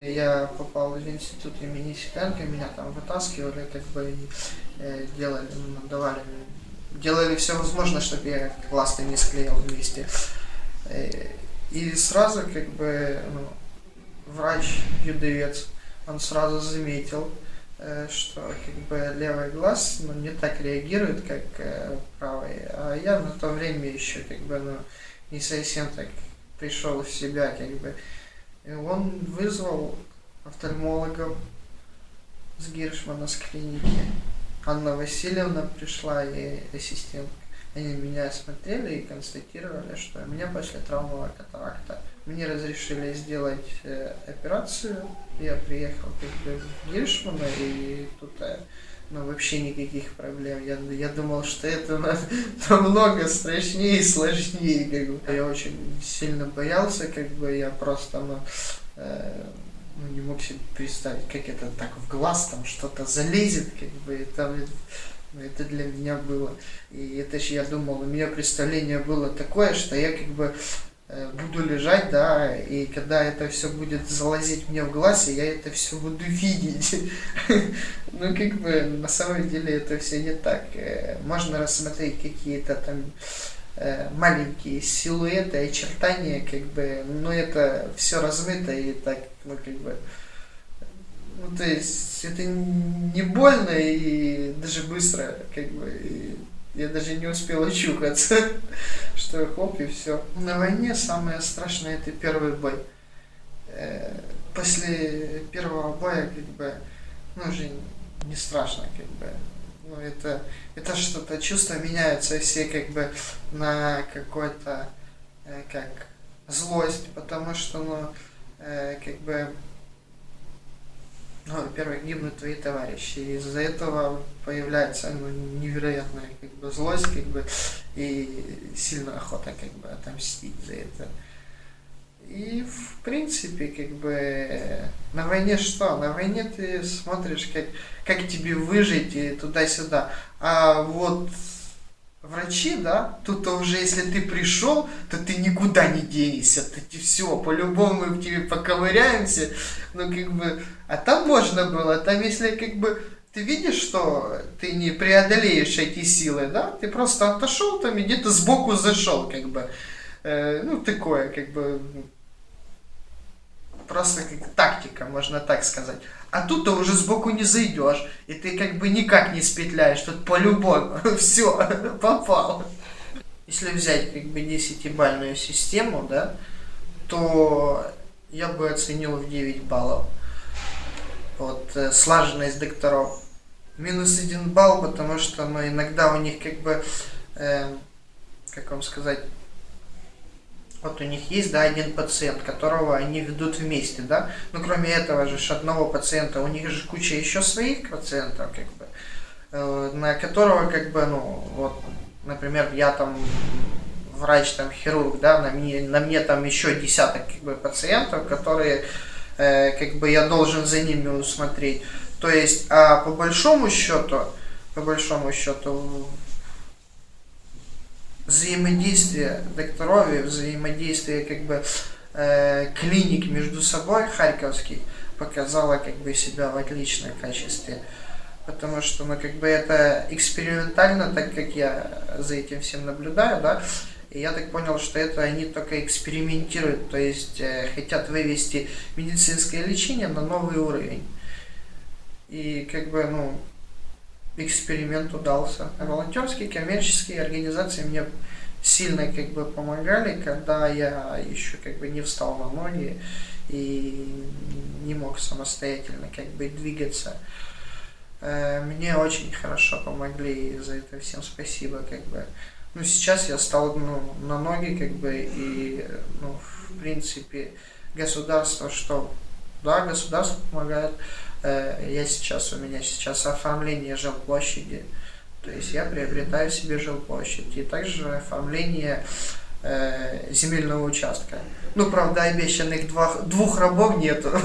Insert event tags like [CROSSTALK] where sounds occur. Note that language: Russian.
Я попал в институт имени Ситенко, меня там вытаскивали, как бы э, делали, ну, давали, делали все возможное, чтобы я классно не склеил вместе. Э, и сразу как бы ну, врач юдовец, он сразу заметил, э, что как бы левый глаз ну, не так реагирует, как э, правый. А я на то время еще как бы ну, не совсем так пришел в себя, как бы. И он вызвал офтальмологов с Гиршмана с клиники. Анна Васильевна пришла и ассистент. Они меня осмотрели и констатировали, что у меня после травмовая катаракта. Мне разрешили сделать э, операцию. Я приехал как бы в Гиршмана и тут э, ну, вообще никаких проблем. Я, я думал, что это [LAUGHS] намного страшнее и сложнее. Как бы. Я очень сильно боялся, как бы я просто ну, э, ну, не мог себе представить, как это так в глаз там что-то залезет, как бы, и там ну, это для меня было. И это же я думал, у меня представление было такое, что я как бы буду лежать, да, и когда это все будет залазить мне в глаз, я это все буду [LAUGHS] видеть. Ну, как бы, на самом деле это все не так. Э, можно рассмотреть какие-то там э, маленькие силуэты, очертания, как бы, но это все размыто и так, ну, как бы, ну, то есть, это не больно и даже быстро, как бы, и я даже не успел очухаться, [LAUGHS] что хоп, и все. На войне самое страшное это первый бой. Э, после первого боя, как бы, ну, уже не страшно, как бы. Ну, это, это что-то, чувства меняются все, как бы, на какой-то, э, как, злость, потому что, ну, э, как бы, ну, во-первых, гибнут твои товарищи. Из-за этого появляется ну, невероятная как бы, злость как бы, и сильная охота как бы, отомстить за это. И в принципе, как бы на войне что? На войне ты смотришь, как, как тебе выжить и туда-сюда. А вот врачи, да, тут уже если ты пришел, то ты никуда не денешься, ты все, по-любому мы в тебе поковыряемся, ну как бы, а там можно было, там если как бы ты видишь, что ты не преодолеешь эти силы, да, ты просто отошел там и где-то сбоку зашел, как бы, э, ну такое, как бы, просто как тактика, можно так сказать. А тут ты уже сбоку не зайдешь, и ты как бы никак не спетляешь, тут по-любому [LAUGHS] все, [LAUGHS] попал. Если взять как бы 10-бальную систему, да, то я бы оценил в 9 баллов. Вот, э, слаженность докторов. Минус 1 балл, потому что ну, иногда у них как бы, э, как вам сказать, вот у них есть, да, один пациент, которого они ведут вместе, да, но кроме этого же одного пациента, у них же куча еще своих пациентов, как бы, э, на которого, как бы, ну, вот, например, я там врач, там, хирург, да, на мне, на мне там еще десяток, как бы, пациентов, которые, э, как бы, я должен за ними усмотреть. То есть, а по большому счету, по большому счету, взаимодействие докторов взаимодействие как бы э, клиник между собой харьковский показало как бы себя в отличном качестве. Потому что, ну, как бы это экспериментально, так как я за этим всем наблюдаю, да, и я так понял, что это они только экспериментируют, то есть э, хотят вывести медицинское лечение на новый уровень. И как бы, ну, эксперимент удался. Волонтерские коммерческие организации мне сильно как бы помогали, когда я еще как бы не встал на ноги и не мог самостоятельно как бы двигаться. Э, мне очень хорошо помогли, и за это всем спасибо, как бы. Ну, сейчас я стал ну, на ноги, как бы, и, ну, в принципе, государство, что, да, государство помогает, Э, я сейчас, у меня сейчас оформление жилплощади, то есть я приобретаю себе жилплощадь, и также оформление э, земельного участка. Ну, правда, обещанных двух, двух рабов нету. [LAUGHS]